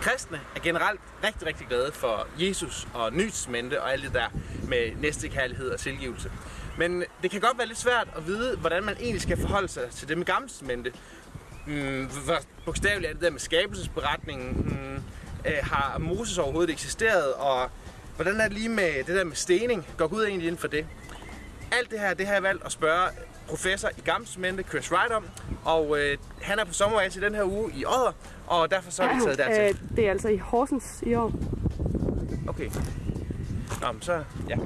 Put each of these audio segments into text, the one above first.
Kristne er generelt rigtig, rigtig glade for Jesus og Nytestamentet og alt det der med næstekærlighed og tilgivelse. Men det kan godt være lidt svært at vide, hvordan man egentlig skal forholde sig til det med Gamle Testamentet. Mm, bogstaveligt er det der med skabelsesberetningen? Mm, øh, har Moses overhovedet eksisteret? Og hvordan er det lige med det der med stening? Går Gud egentlig ind for det? Alt det her, det har jeg valgt at spørge professor i Gamle Chris Wright, om. Og øh, han er på sommerrejse i den her uge i Odder, og derfor så er vi taget dertil. Øh, det er altså i Horsens i år. Okay. Nå, men så, ja.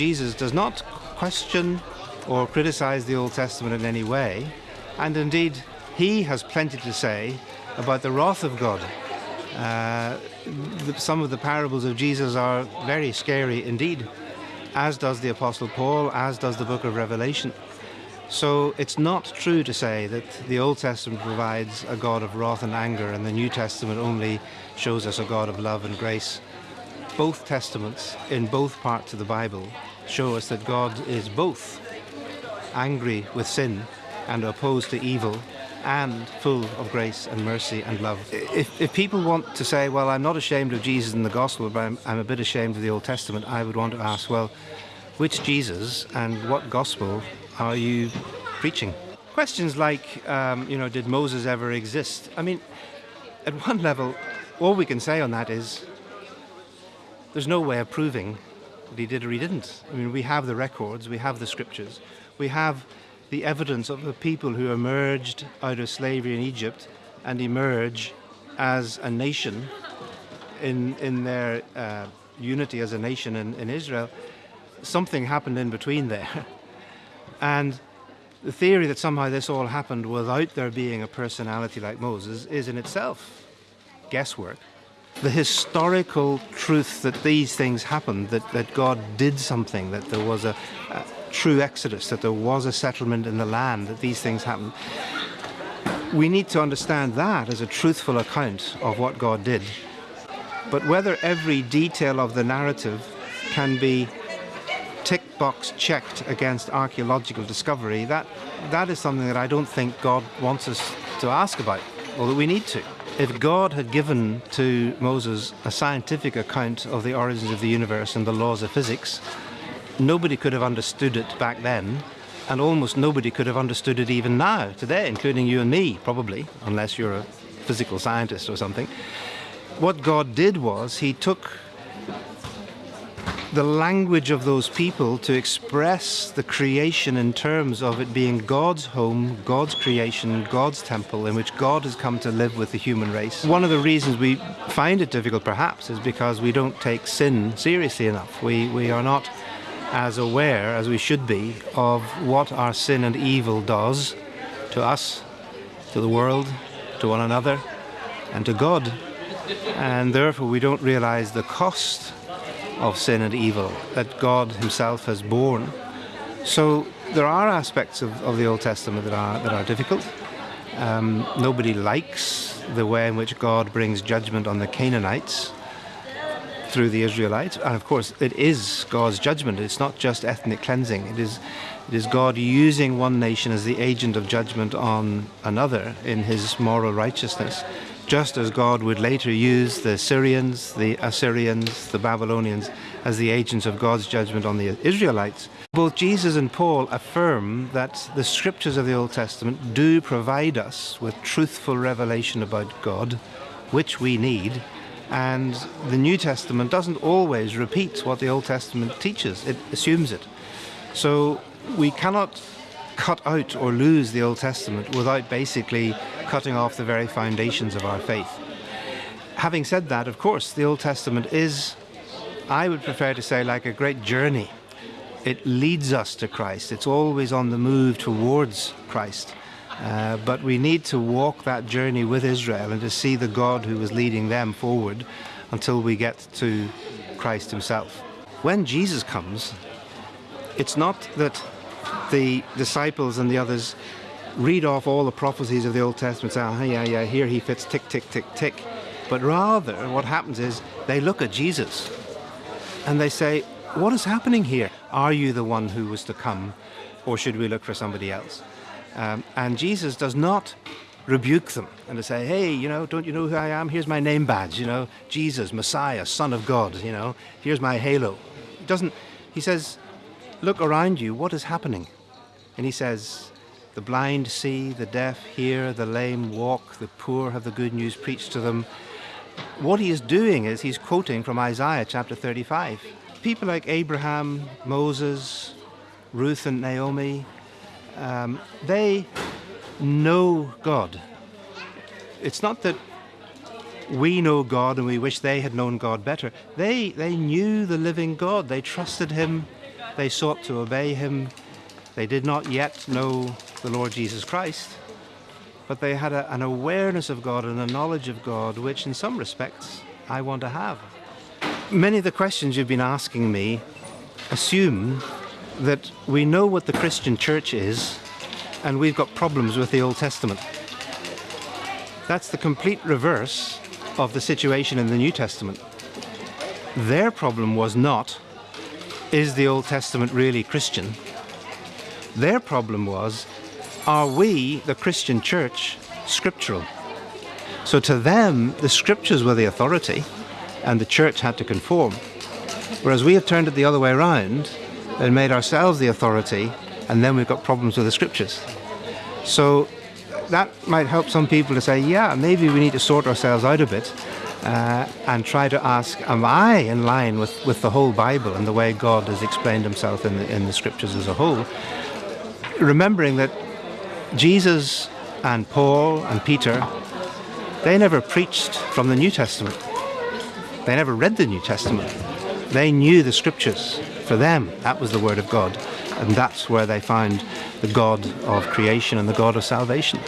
Jesus does not question or criticize the Old Testament in any way, and indeed, he has plenty to say about the wrath of God. Uh, the, some of the parables of Jesus are very scary indeed, as does the Apostle Paul, as does the book of Revelation. So it's not true to say that the Old Testament provides a God of wrath and anger, and the New Testament only shows us a God of love and grace both testaments in both parts of the Bible show us that God is both angry with sin and opposed to evil and full of grace and mercy and love. If, if people want to say, well, I'm not ashamed of Jesus in the gospel, but I'm, I'm a bit ashamed of the Old Testament, I would want to ask, well, which Jesus and what gospel are you preaching? Questions like, um, you know, did Moses ever exist? I mean, at one level, all we can say on that is there's no way of proving that he did or he didn't. I mean, we have the records, we have the scriptures, we have the evidence of the people who emerged out of slavery in Egypt and emerge as a nation in, in their uh, unity as a nation in, in Israel. Something happened in between there. And the theory that somehow this all happened without there being a personality like Moses is in itself guesswork the historical truth that these things happened, that, that God did something, that there was a, a, true exodus, that there was a settlement in the land, that these things happened. We need to understand that as a truthful account of what God did. But whether every detail of the narrative can be tick box checked against archaeological discovery, that, that is something that I don't think God wants us to ask about, or that we need to. If God had given to Moses a scientific account of the origins of the universe and the laws of physics, nobody could have understood it back then, and almost nobody could have understood it even now, today, including you and me, probably, unless you're a physical scientist or something. What God did was he took the language of those people to express the creation in terms of it being God's home, God's creation, God's temple in which God has come to live with the human race. One of the reasons we find it difficult perhaps is because we don't take sin seriously enough. We, we are not as aware as we should be of what our sin and evil does to us, to the world, to one another, and to God. And therefore we don't realize the cost of sin and evil that God himself has borne. So there are aspects of, of the Old Testament that are, that are difficult. Um, nobody likes the way in which God brings judgment on the Canaanites through the Israelites. And of course, it is God's judgment. It's not just ethnic cleansing. It is, it is God using one nation as the agent of judgment on another in his moral righteousness just as God would later use the Syrians, the Assyrians, the Babylonians as the agents of God's judgment on the Israelites. Both Jesus and Paul affirm that the scriptures of the Old Testament do provide us with truthful revelation about God, which we need, and the New Testament doesn't always repeat what the Old Testament teaches, it assumes it. So we cannot cut out or lose the Old Testament without basically cutting off the very foundations of our faith. Having said that, of course, the Old Testament is, I would prefer to say, like a great journey. It leads us to Christ. It's always on the move towards Christ. Uh, but we need to walk that journey with Israel and to see the God who is leading them forward until we get to Christ himself. When Jesus comes, it's not that the disciples and the others read off all the prophecies of the Old Testament, say, oh, yeah, yeah, here he fits, tick, tick, tick, tick. But rather, what happens is they look at Jesus and they say, what is happening here? Are you the one who was to come, or should we look for somebody else? Um, and Jesus does not rebuke them and to say, hey, you know, don't you know who I am? Here's my name badge, you know, Jesus, Messiah, Son of God, you know, here's my halo. He doesn't, he says, look around you, what is happening? And he says, the blind see, the deaf hear, the lame walk, the poor have the good news preached to them. What he is doing is he's quoting from Isaiah chapter 35. People like Abraham, Moses, Ruth and Naomi, um, they know God. It's not that we know God and we wish they had known God better. They, they knew the living God. They trusted Him. They sought to obey Him. They did not yet know the Lord Jesus Christ, but they had a, an awareness of God and a knowledge of God, which in some respects I want to have. Many of the questions you've been asking me assume that we know what the Christian church is and we've got problems with the Old Testament. That's the complete reverse of the situation in the New Testament. Their problem was not, is the Old Testament really Christian? Their problem was, are we, the Christian church, scriptural? So to them, the scriptures were the authority and the church had to conform. Whereas we have turned it the other way around and made ourselves the authority and then we've got problems with the scriptures. So that might help some people to say, yeah, maybe we need to sort ourselves out a bit uh, and try to ask, am I in line with, with the whole Bible and the way God has explained himself in the, in the scriptures as a whole? Remembering that Jesus and Paul and Peter, they never preached from the New Testament. They never read the New Testament. They knew the scriptures. For them, that was the Word of God. And that's where they found the God of creation and the God of salvation.